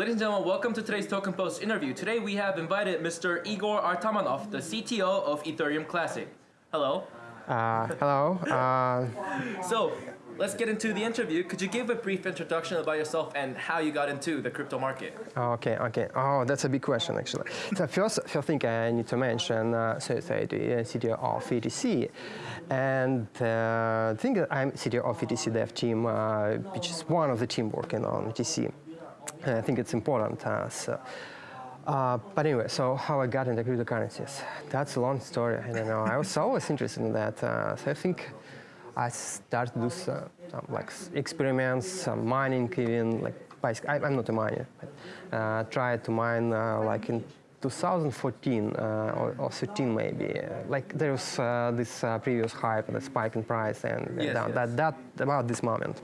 Ladies and gentlemen, welcome to today's Token Post interview. Today we have invited Mr. Igor Artamonov, the CTO of Ethereum Classic. Hello. Uh, hello. Uh, So, let's get into the interview. Could you give a brief introduction about yourself and how you got into the crypto market? okay, okay. Oh, that's a big question, actually. so first, first thing I need to mention, uh, so, so the CTO of ETC, and uh, I think that I'm CTO of ETC dev team, uh, which is one of the team working on ETC. And I think it's important. So, uh, but anyway, so how I got into cryptocurrencies. That's a long story. I don't know. I was always interested in that. Uh, so I think I started to do some, some like experiments, some mining even. Like I, I'm not a miner. But, uh, tried to mine uh, like in 2014 uh, or, or 13 maybe. Like there was uh, this uh, previous hype, the spike in price, and Yes, that, yes. that that about this moment.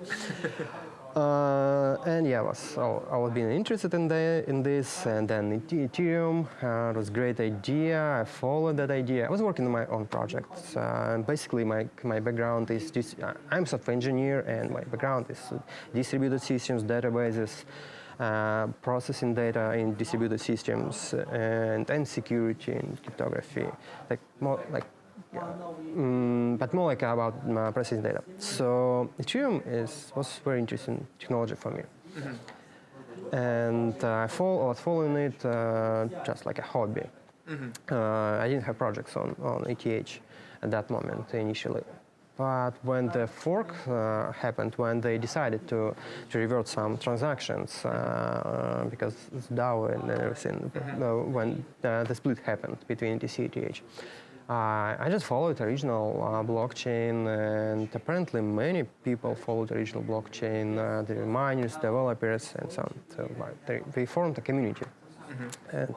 Uh, and yeah, I was I, was being interested in the in this, and then Ethereum uh, was a great idea. I followed that idea. I was working on my own projects. Uh, basically, my my background is dis- uh, I'm software engineer, and my background is uh, distributed systems, databases, uh, processing data in distributed systems, and and security and cryptography, like more like Mm, but more like about uh, processing data. So Ethereum is was very interesting technology for me, and uh, I follow, was following it uh, just like a hobby. Uh, I didn't have projects on on ETH at that moment initially. But when the fork uh, happened, when they decided to, to revert some transactions, uh, because it's DAO and everything, uh, when uh, the split happened between ETC and ETH, uh, I just followed the original uh, blockchain, and apparently many people followed the original blockchain, uh, the miners, developers, and so on. So they, they formed a community. And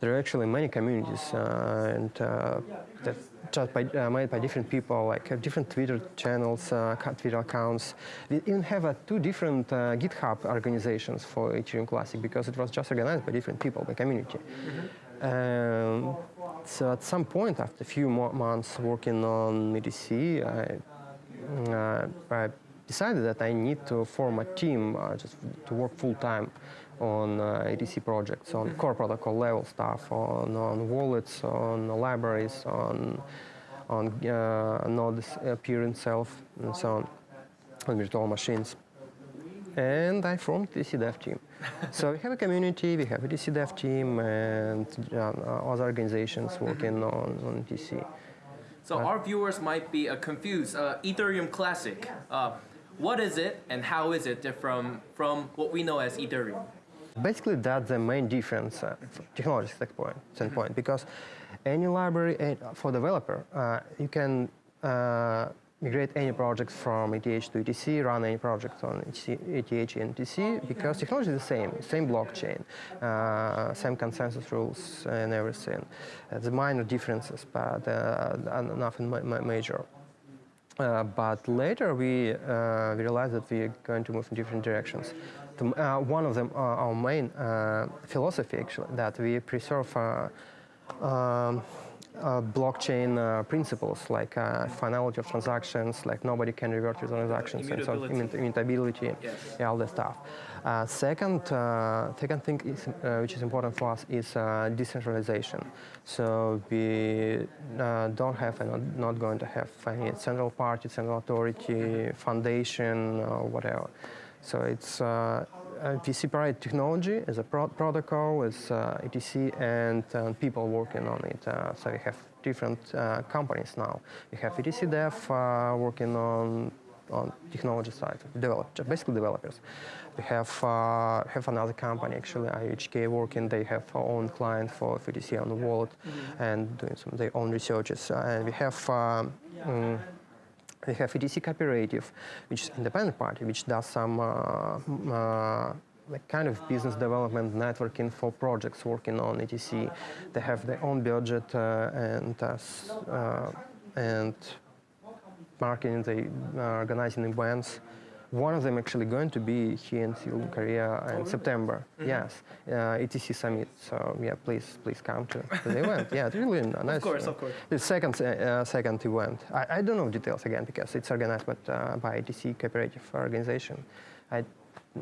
there are actually many communities, uh, and uh, that just by, uh, made by different people, like have different Twitter channels, uh, Twitter accounts. We even have uh, two different uh, GitHub organizations for Ethereum Classic because it was just organized by different people, by community. Um, so at some point, after a few months working on ETC, I, uh, I decided that I need to form a team uh, just to work full time on uh, ETC projects, on core protocol level stuff, on, on wallets, on libraries, on on uh, nodes appear itself, and so on, on virtual machines. And I formed ETC dev team. so we have a community, we have a ETC dev team, and uh, other organizations working on, on ETC. So our viewers might be uh, confused. Uh, Ethereum Classic, uh, what is it and how is it different from what we know as Ethereum? Basically, that's the main difference uh, from technology standpoint, standpoint because any library uh, for developer, uh, you can uh, migrate any project from ETH to ETC, run any project on ETH and ETC because technology is the same, same blockchain, uh, same consensus rules and everything. Uh, the minor differences, but uh, nothing ma- ma- major. Uh, but later we uh, realized that we're going to move in different directions. Uh, one of them, uh, our main uh, philosophy actually, that we preserve uh, um, uh, blockchain uh, principles like uh, finality of transactions, like nobody can revert your transactions, and so Immutability. immu- Yes. yeah, all that stuff. Uh, second, uh, second thing is, uh, which is important for us is uh, decentralization. So we uh, don't have and not going to have any central party, central authority, foundation, or whatever. So it's uh, uh, technology as a pro- protocol, as uh, ETC, and uh, people working on it. Uh, so we have different uh, companies now. We have ETC Dev uh, working on on technology side, develop, basically developers. We have uh, have another company actually, IOHK working. They have their own client for ETC on the wallet and doing some their own researches. Uh, and we have. Um, we have ETC Cooperative, which is independent party, which does some uh, uh, like kind of business development networking for projects working on ETC. They have their own budget uh, and uh, uh, and marketing. They are organizing events. One of them actually going to be here in Seoul, Korea in September. Yes, uh, ETC Summit. So yeah, please, please come to, the event. Yeah, it's really nice. Of course, uh, of course. The second, uh, uh, second event. I, I don't know details again because it's organized but, uh, by ETC Cooperative Organization. I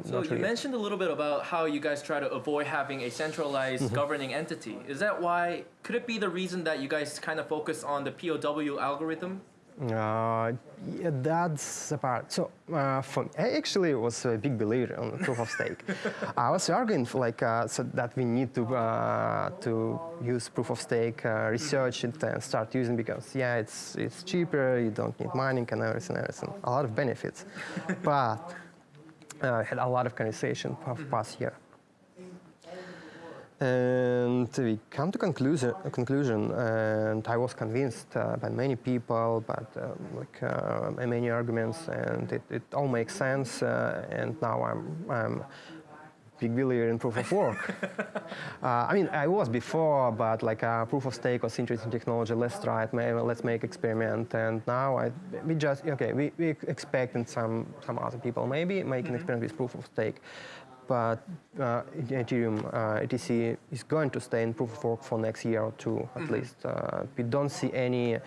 So you mentioned a little bit about how you guys try to avoid having a centralized Mm-hmm. governing entity. Is that why? Could it be the reason that you guys kind of focus on the POW algorithm? Uh, yeah, that's the part. So, uh, for, I actually was a big believer on proof of stake. I was arguing for like uh, so that we need to uh, to use proof of stake, uh, research it, and start using because yeah, it's it's cheaper. You don't need mining and everything, everything. A lot of benefits, but uh, I had a lot of conversation past year. And we come to conclusion, a conclusion, and I was convinced uh, by many people, but uh, like uh, many arguments, and it, it all makes sense. Uh, and now I'm, I'm big believer in proof of work. uh, I mean, I was before, but like uh, proof of stake was interesting technology. Let's try it. Maybe let's make experiment. And now I, we just okay. We we expecting some some other people maybe making experiment with proof of stake. But uh, Ethereum, uh, ETC is going to stay in proof of work for next year or two at least. Uh, we don't see any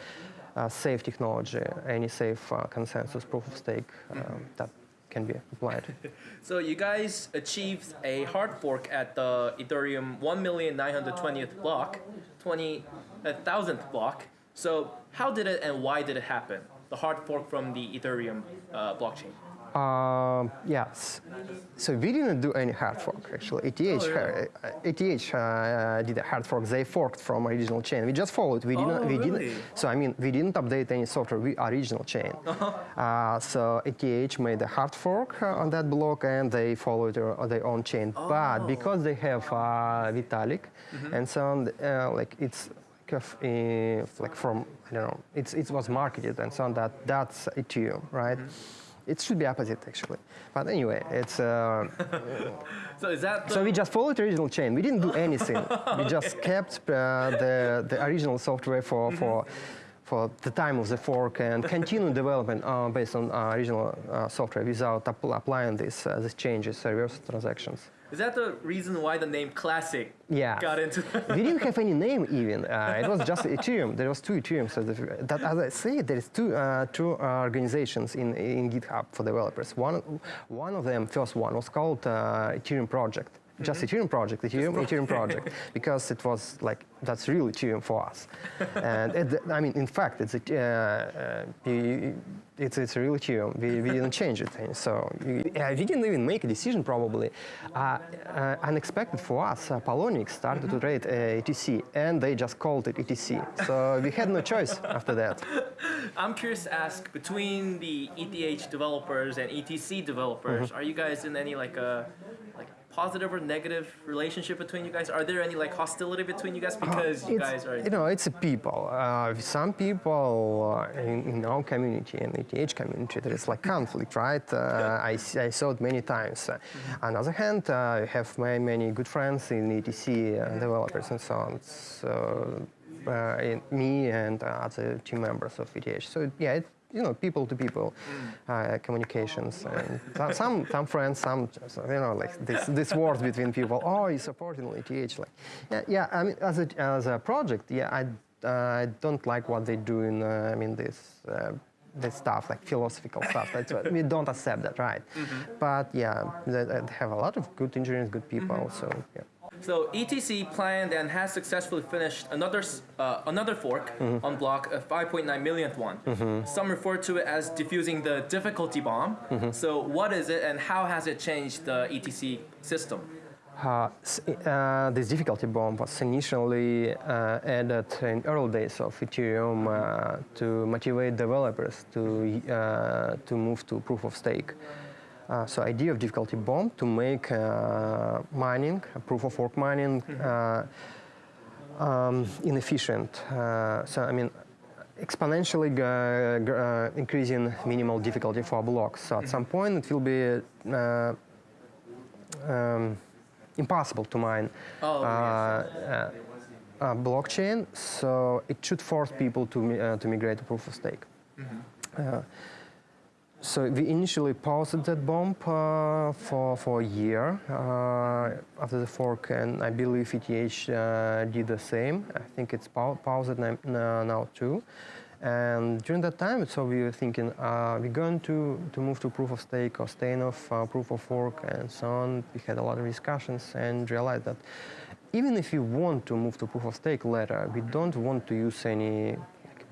uh, safe technology, any safe uh, consensus proof of stake um, that can be applied. So you guys achieved a hard fork at the Ethereum 1,920th block, 20,000th block. So how did it and why did it happen? The hard fork from the Ethereum uh, blockchain. Um, yes. So we didn't do any hard fork actually. ETH, really? uh, ETH uh, did a hard fork. They forked from original chain. We just followed. We didn't. Oh, we really? didn't. So I mean, we didn't update any software. We original chain. Uh, so ETH made a hard fork uh, on that block, and they followed their, their own chain. But because they have uh, Vitalik, and so on, uh, like it's like, uh, like from I don't know. It's it was marketed and so on. That that's Ethereum, right? It should be opposite actually. But anyway, it's. Uh, So is that so we just followed the original chain. We didn't do anything. we just kept uh, the, the original software for, for, for the time of the fork and continue development uh, based on uh, original uh, software without appl- applying these, uh, these changes, uh, reverse transactions. is that the reason why the name Classic Yeah. got into? we didn't have any name even. Uh, it was just Ethereum. There was two Ethereum. So the, that, as I say, there is two uh, two uh, organizations in in GitHub for developers. One one of them, first one, was called uh, Ethereum Project. Just Ethereum project, Ethereum, Ethereum project, because it was like that's really Ethereum for us. and it, I mean, in fact, it's a, uh, uh, it's it's a real Ethereum. We, we didn't change it, so uh, we didn't even make a decision. Probably uh, uh, unexpected for us. Uh, Poloniex started to trade uh, ETC, and they just called it ETC. So we had no choice after that. I'm curious to ask between the ETH developers and ETC developers, Mm-hmm. are you guys in any like a positive or negative relationship between you guys? Are there any like hostility between you guys because you Uh, It's- guys are? You know, it's a people. Uh, some people uh, in, in our community and ETH community, there is like conflict, right? Uh, I, s- I saw it many times. Uh, On the other hand, uh, I have many, many good friends in ETC uh, developers and so on. So uh, in- me and uh, other team members of ETH. So yeah, it, you know, people to people uh, communications. And some- some friends, some you know, like this this wars between people. Oh, you supporting ETH? Like, yeah, yeah. I mean, as a as a project, yeah, I uh, I don't like what they do in. Uh, I mean, this. Uh, this stuff like philosophical stuff that's what we don't accept that right but yeah they, they have a lot of good engineers good people so yeah So ETC planned and has successfully finished another uh, another fork Mm-hmm. on block a 5.9 millionth one. Some refer to it as diffusing the difficulty bomb. Mm-hmm. So what is it and how has it changed the ETC system? Uh, uh, this difficulty bomb was initially uh, added in early days of Ethereum uh, to motivate developers to uh, to move to proof of stake. Uh, so idea of difficulty bomb to make uh, mining, proof of work mining, uh, um, inefficient. Uh, so I mean, exponentially uh, uh, increasing minimal difficulty for blocks. So at some point it will be uh, um, impossible to mine Oh, blockchain. So it should force people to to migrate to proof of stake. Uh, so we initially paused that bomb uh, for, for a year uh, after the fork, and I believe ETH uh, did the same. I think it's pau- paused now, too. And during that time, so we were thinking, uh, we're going to, to move to proof of stake or staying off uh, proof of work and so on. We had a lot of discussions and realized that even if we want to move to proof of stake later, we don't want to use any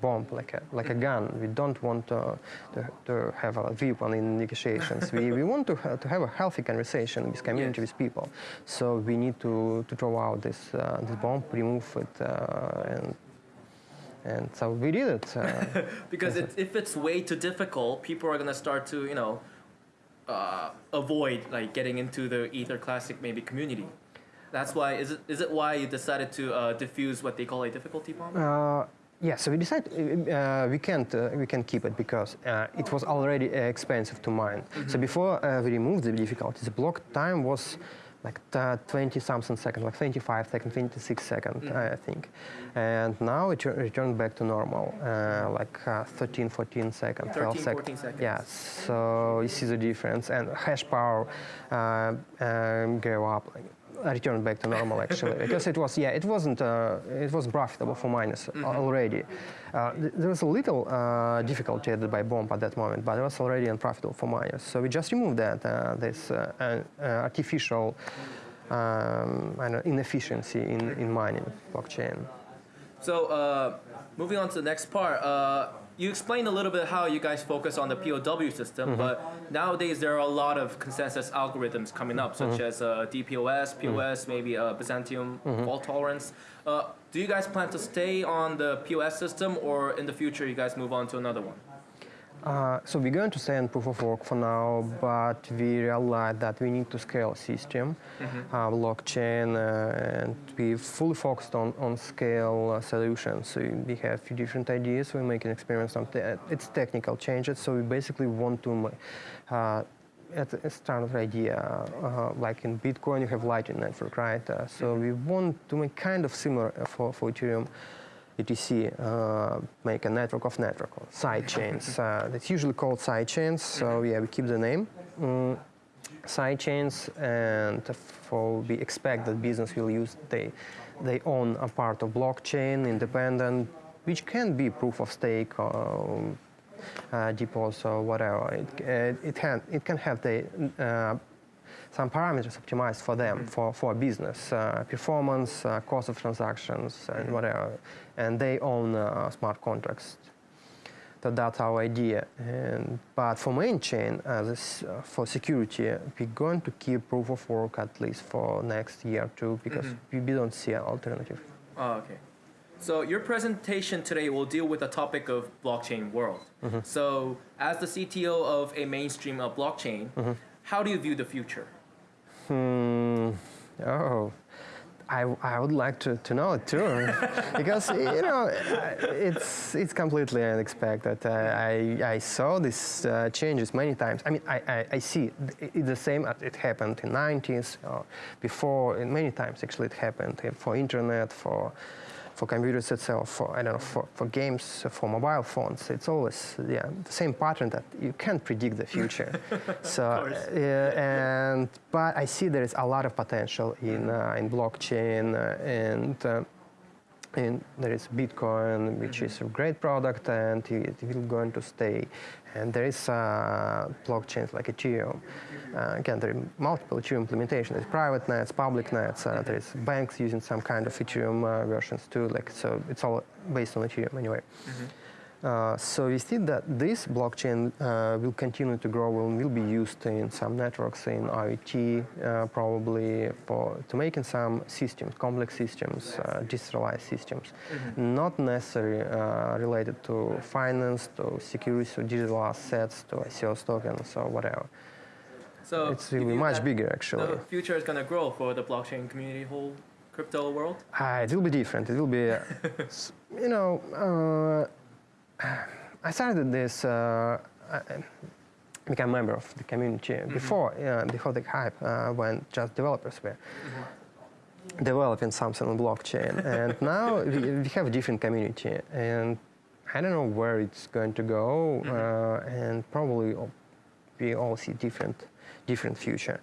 bomb, like a, like a gun. We don't want uh, to, to have a weapon in negotiations. we, we want to, ha- to have a healthy conversation with community, Yes. with people. So we need to, to throw out this, uh, this bomb, remove it, uh, and, and so we did it. Uh, Because it, if it's way too difficult, people are gonna start to you know uh, avoid like getting into the Ether Classic maybe community. That's why is it is it why you decided to uh, diffuse what they call a difficulty bomb? Uh, yeah, so we decided uh, we can't uh, we can keep it because uh, it was already uh, expensive to mine. So before uh, we removed the difficulty, the block time was like uh, 20 something seconds, like 25 seconds, 26 seconds, I think. And now it returned back to normal, uh, like uh, 13, 14 seconds, 12 13, 14 seconds. Yeah, so you see the difference, and hash power uh, um, go up. Like, uh, returned back to normal actually because it was yeah it wasn't uh, it was profitable for miners Mm-hmm. already. Uh, th- there was a little uh, difficulty added by bomb at that moment but it was already unprofitable for miners so we just removed that uh, this uh, uh, uh, artificial um, know, inefficiency in, in mining blockchain. So uh, moving on to the next part, uh, you explained a little bit how you guys focus on the POW system, but nowadays there are a lot of consensus algorithms coming up, such as uh, DPoS, POS, maybe uh, Byzantine fault tolerance. Uh, do you guys plan to stay on the POS system, or in the future you guys move on to another one? Uh, so we're going to stay on proof of work for now, but we realize that we need to scale system, uh, blockchain, uh, and we fully focused on, on scale uh, solutions. So we have a few different ideas. We're making experiments on te- it's technical changes. So we basically want to. Uh, it's a standard idea, uh, like in Bitcoin, you have Lightning Network, right? Uh, so we want to make kind of similar uh, for, for Ethereum. ETC, uh, make a network of network, or side chains. Uh, that's usually called side chains, so yeah, we keep the name. Mm, side chains, and for we expect that business will use they they own a part of blockchain, independent, which can be proof of stake or uh, deposit or whatever. It, uh, it can it can have the uh, some parameters optimized for them for for business uh, performance, uh, cost of transactions, and whatever. And they own uh, smart contracts. So that's our idea. And, but for main chain, this, uh, for security, we're going to keep proof of work at least for next year or two because we, we don't see an alternative. Oh, okay. So your presentation today will deal with the topic of blockchain world. So as the CTO of a mainstream uh, blockchain, how do you view the future? Hmm. Oh, I, I would like to, to know it too, because you know it's it's completely unexpected. Uh, I I saw these uh, changes many times. I mean, I, I, I see it, the same as it happened in 90s or before. And many times actually it happened uh, for internet for. For computers itself, for I don't know, for, for games, for mobile phones, it's always yeah the same pattern that you can't predict the future. so uh, and but I see there is a lot of potential in uh, in blockchain uh, and. Uh, and there is Bitcoin, which is a great product, and it will going to stay. And there is uh, blockchains like Ethereum. Uh, again, there are multiple Ethereum implementations. There's private nets, public nets. Uh, there is banks using some kind of Ethereum uh, versions too. Like so, it's all based on Ethereum anyway. Uh, so we see that this blockchain uh, will continue to grow and will be used in some networks in IoT, uh, probably for to making some systems, complex systems, uh, decentralized systems, not necessarily uh, related to finance, to security, to digital assets, to ICOs tokens or whatever. So it's really much bigger actually. The future is going to grow for the blockchain community, whole crypto world. Uh, it will be different. It will be, you know, uh, I started this, uh, I became a member of the community before, uh, before the hype, uh, when just developers were developing something on blockchain. and now we, we have a different community, and I don't know where it's going to go, uh, and probably we all see different, different future.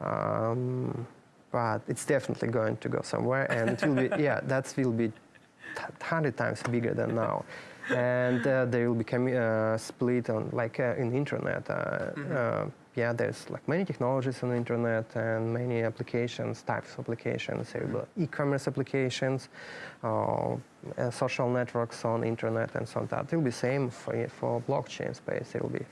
Um, but it's definitely going to go somewhere, and it will be, yeah, that will be hundred times bigger than now. And uh, they will become uh, split on like uh, in internet. Uh, uh, yeah, there's like many technologies on the internet and many applications, types of applications. There will be e-commerce applications, social networks on internet, and so on. That will be same for for blockchain space. There will be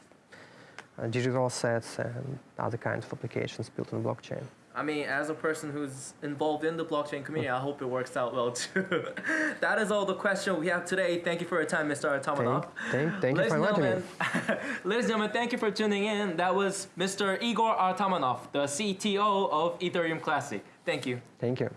uh, digital assets and other kinds of applications built on blockchain. I mean, as a person who's involved in the blockchain community, I hope it works out well too. that is all the question we have today. Thank you for your time, Mr. Artamonov. Thank, thank, thank you for inviting me. gentlemen, ladies and gentlemen, thank you for tuning in. That was Mr. Igor Artamonov, the CTO of Ethereum Classic. Thank you. Thank you.